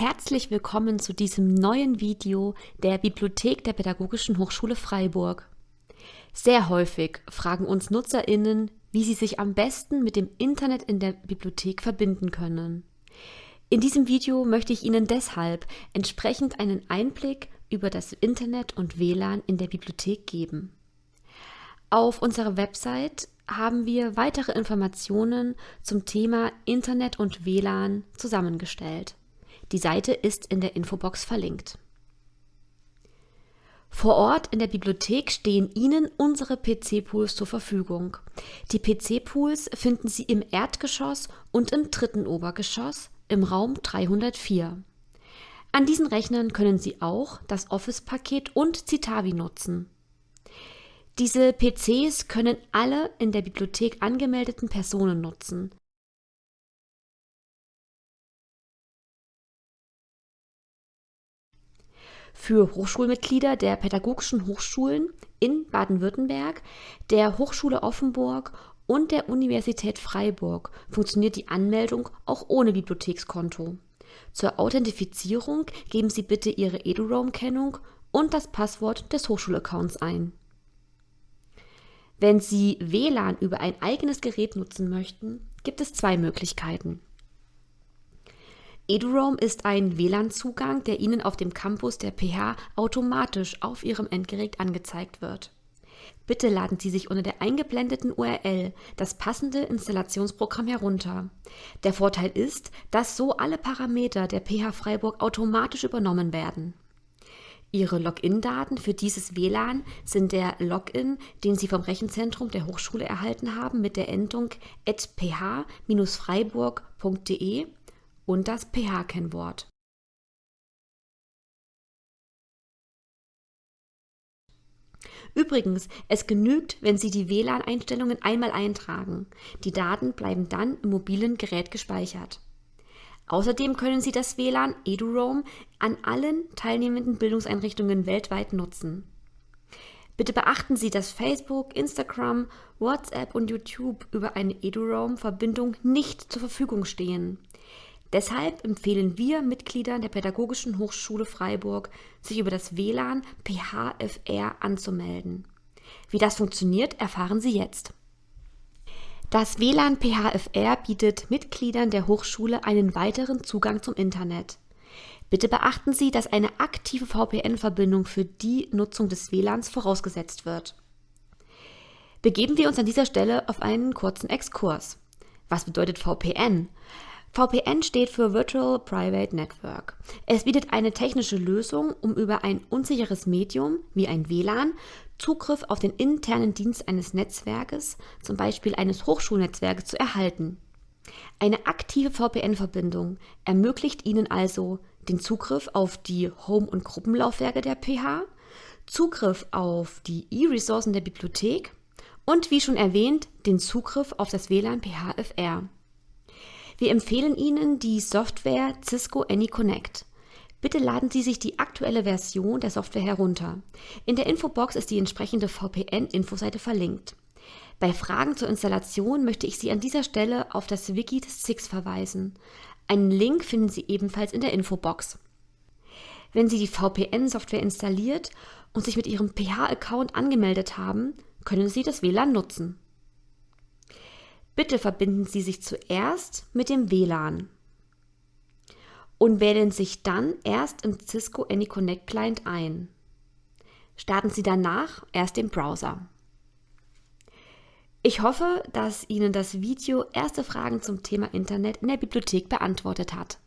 Herzlich willkommen zu diesem neuen Video der Bibliothek der Pädagogischen Hochschule Freiburg. Sehr häufig fragen uns NutzerInnen, wie sie sich am besten mit dem Internet in der Bibliothek verbinden können. In diesem Video möchte ich Ihnen deshalb entsprechend einen Einblick über das Internet und WLAN in der Bibliothek geben. Auf unserer Website haben wir weitere Informationen zum Thema Internet und WLAN zusammengestellt. Die Seite ist in der Infobox verlinkt. Vor Ort in der Bibliothek stehen Ihnen unsere PC-Pools zur Verfügung. Die PC-Pools finden Sie im Erdgeschoss und im dritten Obergeschoss im Raum 304. An diesen Rechnern können Sie auch das Office-Paket und Citavi nutzen. Diese PCs können alle in der Bibliothek angemeldeten Personen nutzen. Für Hochschulmitglieder der pädagogischen Hochschulen in Baden-Württemberg, der Hochschule Offenburg und der Universität Freiburg funktioniert die Anmeldung auch ohne Bibliothekskonto. Zur Authentifizierung geben Sie bitte Ihre EduRoam-Kennung und das Passwort des Hochschulaccounts ein. Wenn Sie WLAN über ein eigenes Gerät nutzen möchten, gibt es zwei Möglichkeiten. EduRoam ist ein WLAN-Zugang, der Ihnen auf dem Campus der PH automatisch auf Ihrem Endgerät angezeigt wird. Bitte laden Sie sich unter der eingeblendeten URL das passende Installationsprogramm herunter. Der Vorteil ist, dass so alle Parameter der PH Freiburg automatisch übernommen werden. Ihre Login-Daten für dieses WLAN sind der Login, den Sie vom Rechenzentrum der Hochschule erhalten haben mit der Endung ph-freiburg.de und das pH-Kennwort. Übrigens, es genügt, wenn Sie die WLAN-Einstellungen einmal eintragen. Die Daten bleiben dann im mobilen Gerät gespeichert. Außerdem können Sie das WLAN EduRoam an allen teilnehmenden Bildungseinrichtungen weltweit nutzen. Bitte beachten Sie, dass Facebook, Instagram, WhatsApp und YouTube über eine EduRoam-Verbindung nicht zur Verfügung stehen. Deshalb empfehlen wir Mitgliedern der Pädagogischen Hochschule Freiburg, sich über das WLAN PHFR anzumelden. Wie das funktioniert, erfahren Sie jetzt. Das WLAN PHFR bietet Mitgliedern der Hochschule einen weiteren Zugang zum Internet. Bitte beachten Sie, dass eine aktive VPN-Verbindung für die Nutzung des WLANs vorausgesetzt wird. Begeben wir uns an dieser Stelle auf einen kurzen Exkurs. Was bedeutet VPN? VPN steht für Virtual Private Network. Es bietet eine technische Lösung, um über ein unsicheres Medium wie ein WLAN Zugriff auf den internen Dienst eines Netzwerkes, zum Beispiel eines Hochschulnetzwerkes, zu erhalten. Eine aktive VPN-Verbindung ermöglicht Ihnen also den Zugriff auf die Home- und Gruppenlaufwerke der PH, Zugriff auf die E-Ressourcen der Bibliothek und wie schon erwähnt, den Zugriff auf das WLAN PHFR. Wir empfehlen Ihnen die Software Cisco AnyConnect. Bitte laden Sie sich die aktuelle Version der Software herunter. In der Infobox ist die entsprechende VPN-Infoseite verlinkt. Bei Fragen zur Installation möchte ich Sie an dieser Stelle auf das Wiki des SIX verweisen. Einen Link finden Sie ebenfalls in der Infobox. Wenn Sie die VPN-Software installiert und sich mit Ihrem PH-Account angemeldet haben, können Sie das WLAN nutzen. Bitte verbinden Sie sich zuerst mit dem WLAN und wählen sich dann erst im Cisco AnyConnect Client ein. Starten Sie danach erst den Browser. Ich hoffe, dass Ihnen das Video erste Fragen zum Thema Internet in der Bibliothek beantwortet hat.